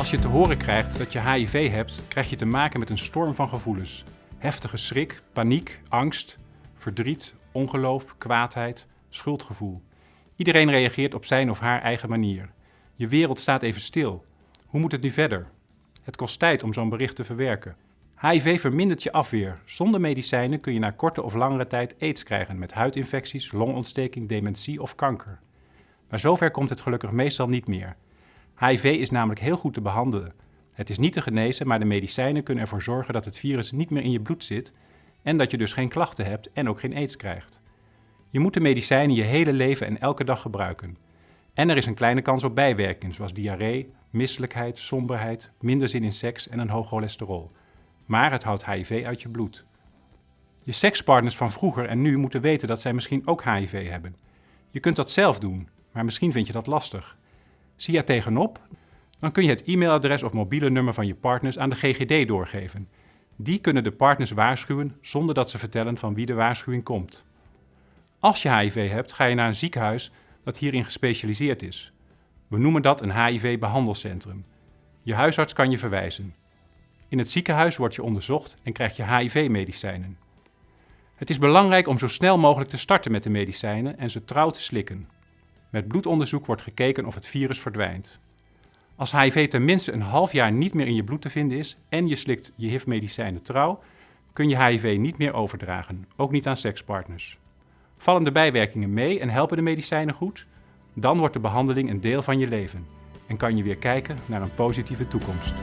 Als je te horen krijgt dat je HIV hebt, krijg je te maken met een storm van gevoelens. Heftige schrik, paniek, angst, verdriet, ongeloof, kwaadheid, schuldgevoel. Iedereen reageert op zijn of haar eigen manier. Je wereld staat even stil. Hoe moet het nu verder? Het kost tijd om zo'n bericht te verwerken. HIV vermindert je afweer. Zonder medicijnen kun je na korte of langere tijd aids krijgen met huidinfecties, longontsteking, dementie of kanker. Maar zover komt het gelukkig meestal niet meer. HIV is namelijk heel goed te behandelen. Het is niet te genezen, maar de medicijnen kunnen ervoor zorgen dat het virus niet meer in je bloed zit en dat je dus geen klachten hebt en ook geen aids krijgt. Je moet de medicijnen je hele leven en elke dag gebruiken. En er is een kleine kans op bijwerkingen zoals diarree, misselijkheid, somberheid, minder zin in seks en een hoog cholesterol. Maar het houdt HIV uit je bloed. Je sekspartners van vroeger en nu moeten weten dat zij misschien ook HIV hebben. Je kunt dat zelf doen, maar misschien vind je dat lastig. Zie je tegenop? Dan kun je het e-mailadres of mobiele nummer van je partners aan de GGD doorgeven. Die kunnen de partners waarschuwen zonder dat ze vertellen van wie de waarschuwing komt. Als je HIV hebt, ga je naar een ziekenhuis dat hierin gespecialiseerd is. We noemen dat een HIV-behandelcentrum. Je huisarts kan je verwijzen. In het ziekenhuis word je onderzocht en krijg je HIV-medicijnen. Het is belangrijk om zo snel mogelijk te starten met de medicijnen en ze trouw te slikken. Met bloedonderzoek wordt gekeken of het virus verdwijnt. Als HIV tenminste een half jaar niet meer in je bloed te vinden is en je slikt je HIV-medicijnen trouw, kun je HIV niet meer overdragen, ook niet aan sekspartners. Vallen de bijwerkingen mee en helpen de medicijnen goed? Dan wordt de behandeling een deel van je leven en kan je weer kijken naar een positieve toekomst.